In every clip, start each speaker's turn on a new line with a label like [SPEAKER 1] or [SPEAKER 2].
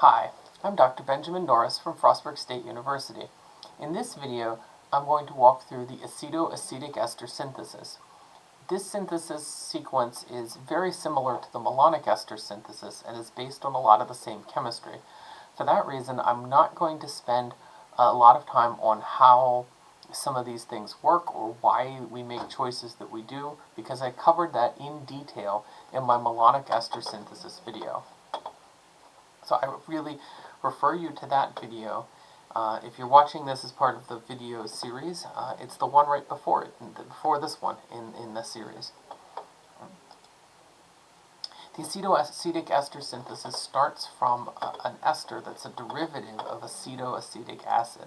[SPEAKER 1] Hi, I'm Dr. Benjamin Norris from Frostburg State University. In this video, I'm going to walk through the acetoacetic ester synthesis. This synthesis sequence is very similar to the malonic ester synthesis and is based on a lot of the same chemistry. For that reason, I'm not going to spend a lot of time on how some of these things work or why we make choices that we do because I covered that in detail in my malonic ester synthesis video. So I would really refer you to that video. Uh, if you're watching this as part of the video series, uh, it's the one right before it, before this one in, in the series. The acetoacetic ester synthesis starts from a, an ester that's a derivative of acetoacetic acid.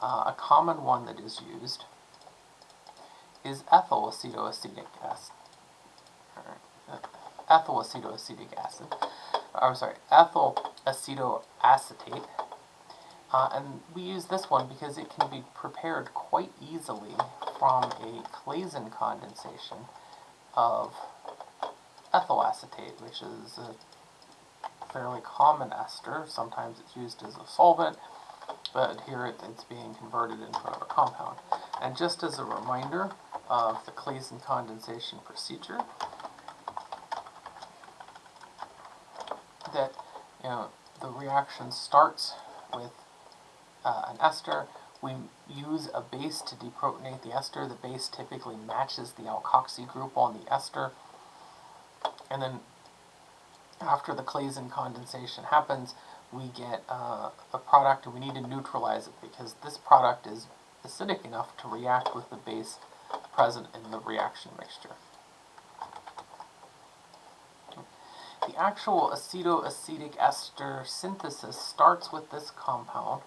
[SPEAKER 1] Uh, a common one that is used is ethyl acetoacetic acid. Ethyl acetoacetic acid. I'm sorry, ethyl acetoacetate. Uh, and we use this one because it can be prepared quite easily from a Claisen condensation of ethyl acetate, which is a fairly common ester. Sometimes it's used as a solvent, but here it, it's being converted into a compound. And just as a reminder of the Claisen condensation procedure, that you know the reaction starts with uh, an ester. We use a base to deprotonate the ester. The base typically matches the alkoxy group on the ester. And then after the Claisen condensation happens, we get uh, a product and we need to neutralize it because this product is acidic enough to react with the base present in the reaction mixture. The actual acetoacetic ester synthesis starts with this compound.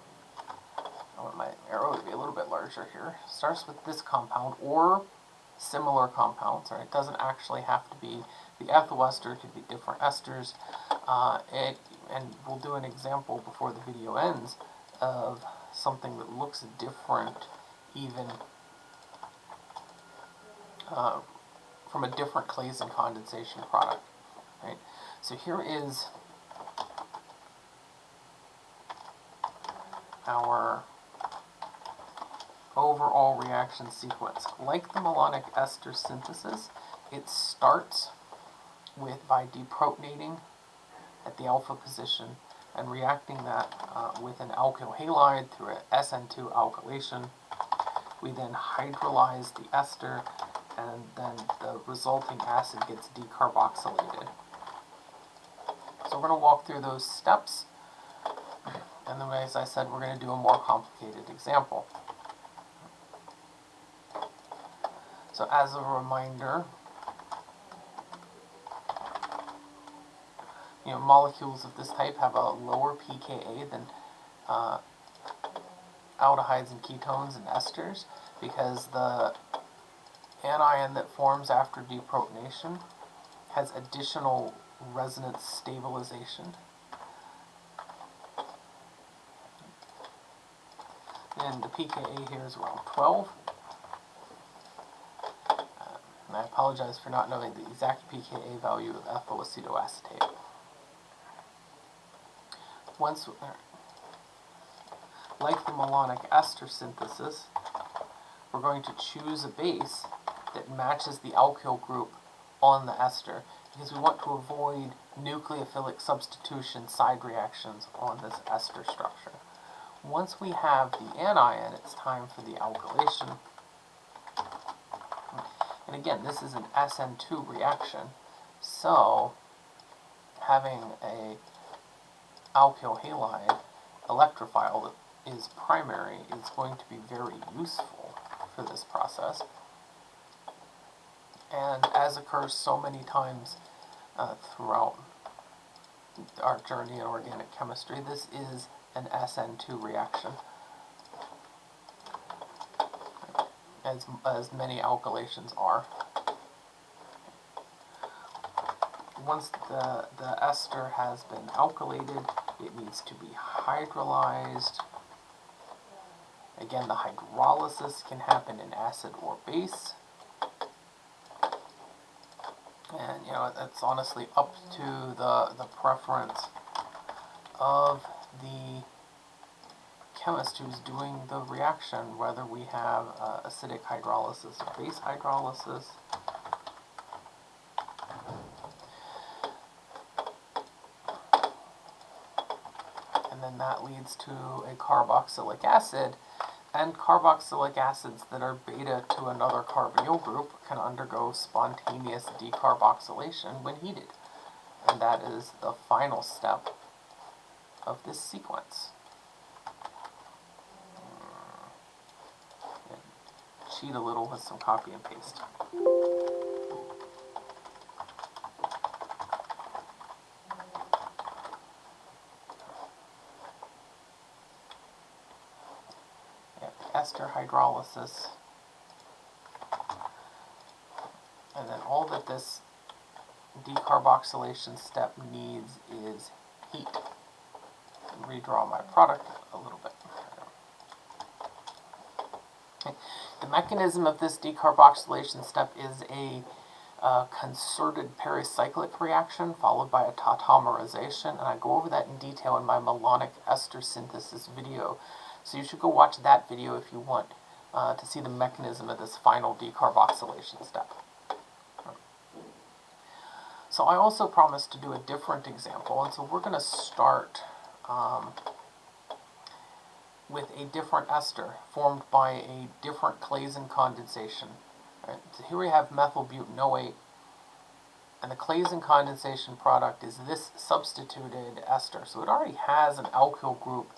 [SPEAKER 1] I want my arrow to be a little bit larger here. Starts with this compound or similar compounds, right? It doesn't actually have to be the ethyl ester, could be different esters. Uh, it, and we'll do an example before the video ends of something that looks different even uh, from a different Claisen condensation product. Right? So here is our overall reaction sequence. Like the malonic ester synthesis, it starts with by deprotonating at the alpha position and reacting that uh, with an alkyl halide through an SN2 alkylation. We then hydrolyze the ester and then the resulting acid gets decarboxylated. So we're going to walk through those steps and then as I said we're going to do a more complicated example. So as a reminder, you know, molecules of this type have a lower pKa than uh, aldehydes and ketones and esters because the anion that forms after deprotonation has additional resonance stabilization. And the pKa here is around 12. Uh, and I apologize for not knowing the exact pKa value of ethyl acetoacetate once, like the malonic ester synthesis, we're going to choose a base that matches the alkyl group on the ester because we want to avoid nucleophilic substitution side reactions on this ester structure. Once we have the anion, it's time for the alkylation. And again, this is an SN2 reaction, so having a alkyl halide electrophile that is primary is going to be very useful for this process. And as occurs so many times uh, throughout our journey in organic chemistry, this is an SN2 reaction. As, as many alkylations are. Once the, the ester has been alkylated, it needs to be hydrolyzed. Again, the hydrolysis can happen in acid or base. And, you know, it's honestly up to the, the preference of the chemist who's doing the reaction, whether we have uh, acidic hydrolysis or base hydrolysis. And then that leads to a carboxylic acid, and carboxylic acids that are beta to another carbonyl group can undergo spontaneous decarboxylation when heated. And that is the final step of this sequence. cheat a little with some copy and paste. ester hydrolysis. And then all that this decarboxylation step needs is heat. Redraw my product a little bit. The mechanism of this decarboxylation step is a concerted pericyclic reaction followed by a tautomerization, and I go over that in detail in my malonic ester synthesis video. So you should go watch that video if you want uh, to see the mechanism of this final decarboxylation step. So I also promised to do a different example, and so we're going to start um, with a different ester formed by a different Claisen condensation. Right? So here we have methylbutanoate, and the Claisen condensation product is this substituted ester. So it already has an alkyl group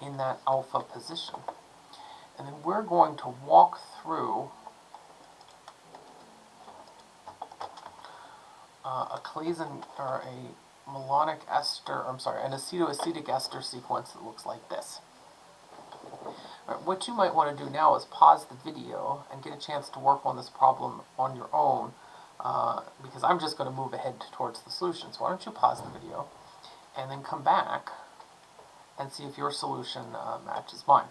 [SPEAKER 1] in that alpha position. And then we're going to walk through uh, a Claisen, or a malonic ester, I'm sorry, an acetoacetic ester sequence that looks like this. What you might want to do now is pause the video and get a chance to work on this problem on your own, uh, because I'm just going to move ahead towards the solution. So why don't you pause the video, and then come back and see if your solution uh, matches mine.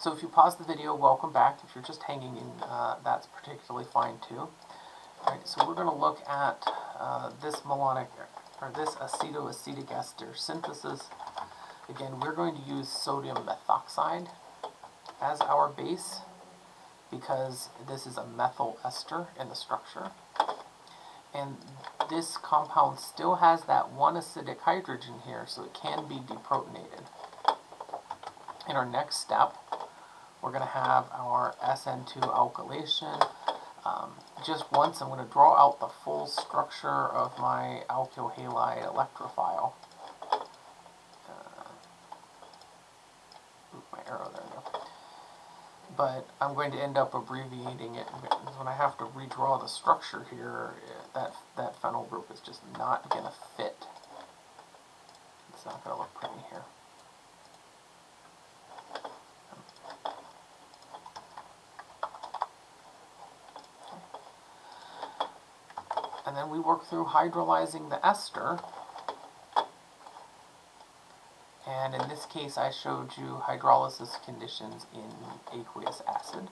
[SPEAKER 1] So if you pause the video, welcome back. If you're just hanging in, uh, that's particularly fine too. All right, so we're going to look at uh, this malonic, or this acetoacetic ester synthesis. Again, we're going to use sodium methoxide as our base because this is a methyl ester in the structure and this compound still has that one acidic hydrogen here, so it can be deprotonated. In our next step, we're going to have our SN2 alkylation. Um, just once, I'm going to draw out the full structure of my alkyl halide electrophile. Uh, my arrow there but I'm going to end up abbreviating it. When I have to redraw the structure here that that phenyl group is just not going to fit. It's not going to look pretty here and then we work through hydrolyzing the ester and in this case, I showed you hydrolysis conditions in aqueous acid.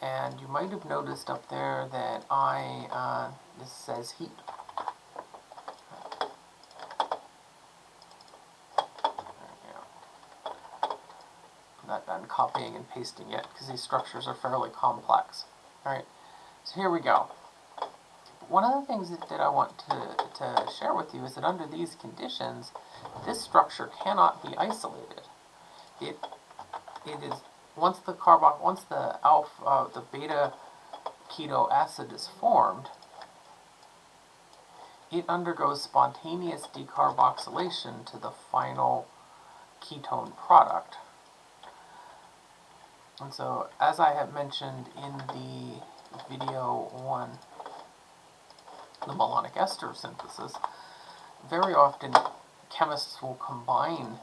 [SPEAKER 1] And you might have noticed up there that I, uh, this says heat. I'm not done copying and pasting yet because these structures are fairly complex. Alright, so here we go one of the things that, that I want to, to share with you is that under these conditions, this structure cannot be isolated. It, it is, once the carbon, once the alpha, uh, the beta keto acid is formed, it undergoes spontaneous decarboxylation to the final ketone product. And so, as I have mentioned in the video on the malonic ester synthesis, very often chemists will combine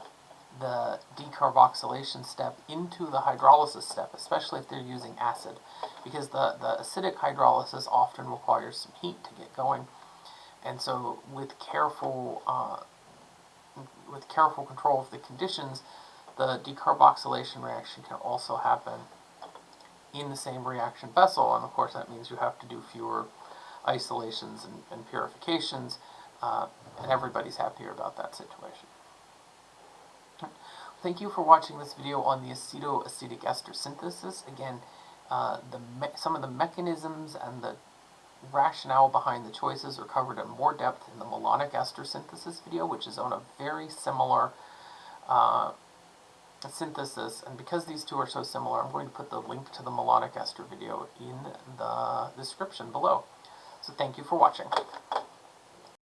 [SPEAKER 1] the decarboxylation step into the hydrolysis step, especially if they're using acid, because the, the acidic hydrolysis often requires some heat to get going. And so with careful, uh, with careful control of the conditions, the decarboxylation reaction can also happen in the same reaction vessel, and of course that means you have to do fewer isolations and, and purifications, uh, and everybody's happier about that situation. Thank you for watching this video on the acetoacetic ester synthesis. Again, uh, the some of the mechanisms and the rationale behind the choices are covered in more depth in the malonic ester synthesis video, which is on a very similar uh, synthesis. And because these two are so similar, I'm going to put the link to the malonic ester video in the description below. So thank you for watching.